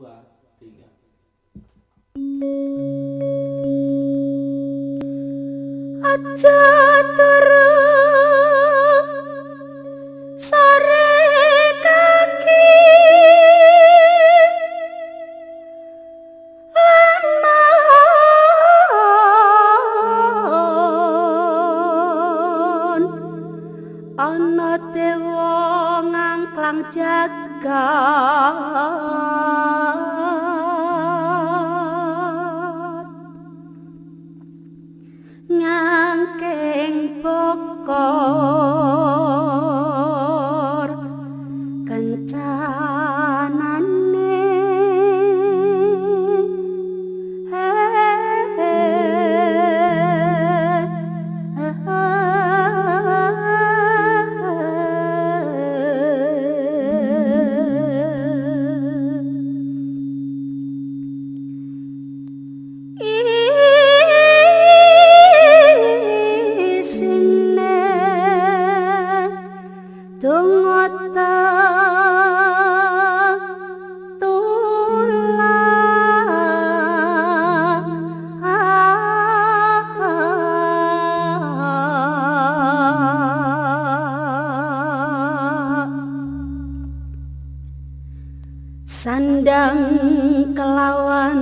dua tiga. Kaki. Lamun ana dewa ngangklang jagat. Nyangkeng bokor sandang kelawan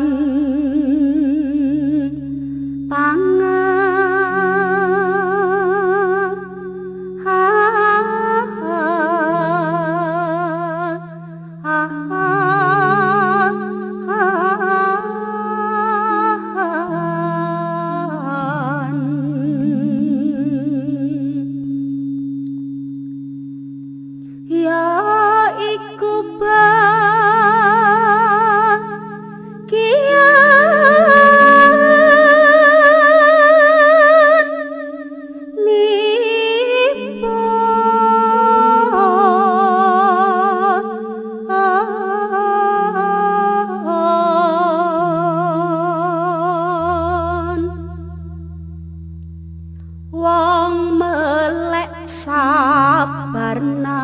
ya iku bang kian mipo Wong melek sabarna.